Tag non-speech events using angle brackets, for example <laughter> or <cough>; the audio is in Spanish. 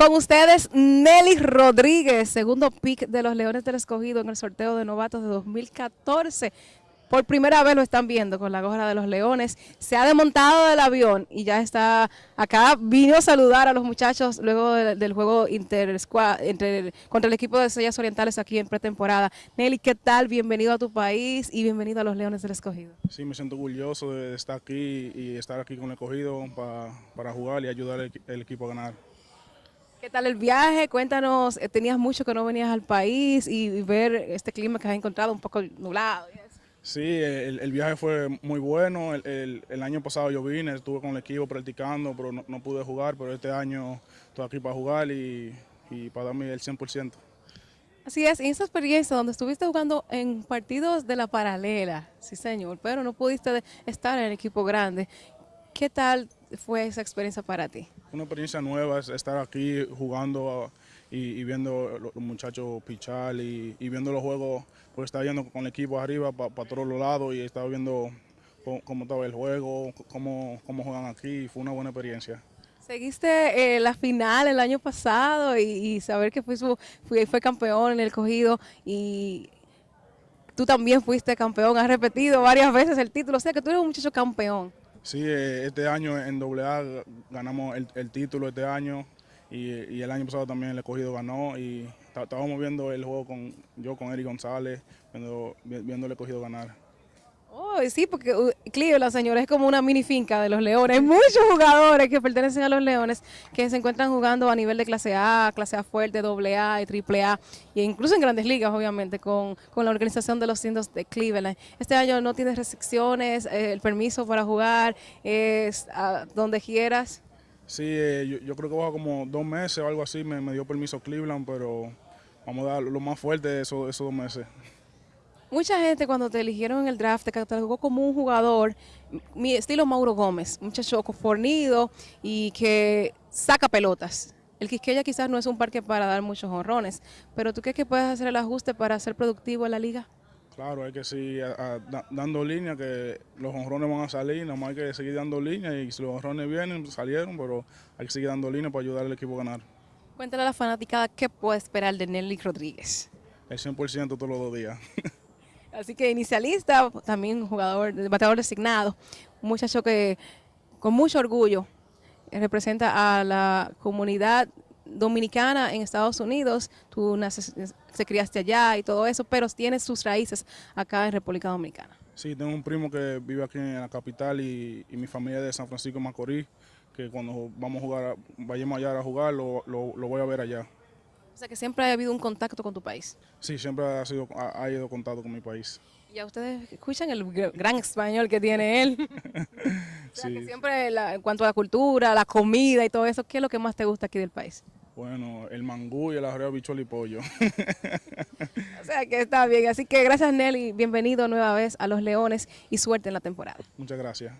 Con ustedes, Nelly Rodríguez, segundo pick de los Leones del Escogido en el sorteo de novatos de 2014. Por primera vez lo están viendo con la gorra de los Leones. Se ha desmontado del avión y ya está acá. Vino a saludar a los muchachos luego del, juego inter, entre, contra el equipo de Estrellas Orientales aquí en pretemporada. Nelly, ¿qué tal? Bienvenido a tu país y bienvenido a los Leones del Escogido. Sí, me siento orgulloso de estar aquí y estar aquí con el Escogido para, jugar y ayudar al equipo a ganar. ¿Qué tal el viaje? Cuéntanos, eh, tenías mucho que no venías al país y ver este clima que has encontrado un poco nublado. Sí, el, viaje fue muy bueno. El, año pasado yo vine, estuve con el equipo practicando, pero no, pude jugar. Pero este año estoy aquí para jugar y, para darme el 100%. Así es, en esa experiencia donde estuviste jugando en partidos de la paralela, sí señor, pero no pudiste estar en el equipo grande. ¿Qué tal fue esa experiencia para ti? Una experiencia nueva es estar aquí jugando y, viendo los muchachos pichar y, viendo los juegos, pues estaba viendo con el equipo arriba para todos los lados y estaba viendo cómo, estaba el juego, cómo, cómo juegan aquí, fue una buena experiencia. Seguiste eh, la final el año pasado y, saber que fue, fue, fue campeón en el cogido y tú también fuiste campeón, has repetido varias veces el título, o sea que tú eres un muchacho campeón. Sí, eh, este año en AA ganamos el, título este año y, el año pasado también el escogido ganó y estábamos viendo el juego con yo con Eric González, viendo, viendo el escogido ganar. Oh, sí, porque uh, Cleveland, señores, es como una mini finca de los Leones. Hay muchos jugadores que pertenecen a los Leones que se encuentran jugando a nivel de clase A, clase A fuerte, doble A y triple A, e incluso en grandes ligas, obviamente, con, la organización de los indios de Cleveland. Este año no tienes restricciones, eh, el permiso para jugar es a donde quieras. Sí, eh, yo, creo que bajo como dos meses o algo así me, dio permiso Cleveland, pero vamos a dar lo más fuerte de esos dos meses. Mucha gente cuando te eligieron en el draft te catalogó como un jugador, mi estilo Mauro Gómez, un muchacho fornido y que saca pelotas. El Quisqueya quizás no es un parque para dar muchos honrones, pero ¿tú crees que puedes hacer el ajuste para ser productivo en la liga? Claro, hay que seguir dando línea, que los honrones van a salir, nada más hay que seguir dando línea y si los honrones vienen, salieron, pero hay que seguir dando línea para ayudar al equipo a ganar. Cuéntale a la fanaticada qué puede esperar de Nelly Rodríguez. El 100% todos los dos días. <laughs> Así que inicialista, también jugador, bateador designado, un muchacho que con mucho orgullo representa a la comunidad dominicana en Estados Unidos, tú naces, se criaste allá y todo eso, pero tienes sus raíces acá en República Dominicana. Sí, tengo un primo que vive aquí en la capital y, mi familia de San Francisco Macorís, que cuando vamos a jugar, vayamos allá a jugar, lo voy a ver allá. O sea que siempre ha habido un contacto con tu país. Sí, siempre ha, sido, ha, ido contacto con mi país. Y a ustedes escuchan el gran español que tiene él. <laughs> o sea que siempre en cuanto a la cultura, la comida y todo eso, ¿qué es lo que más te gusta aquí del país? Bueno, el mangú y el arroz bichuelo y pollo. <laughs> o sea que está bien. Así que gracias Nelly, bienvenido nueva vez a Los Leones y suerte en la temporada. Muchas gracias.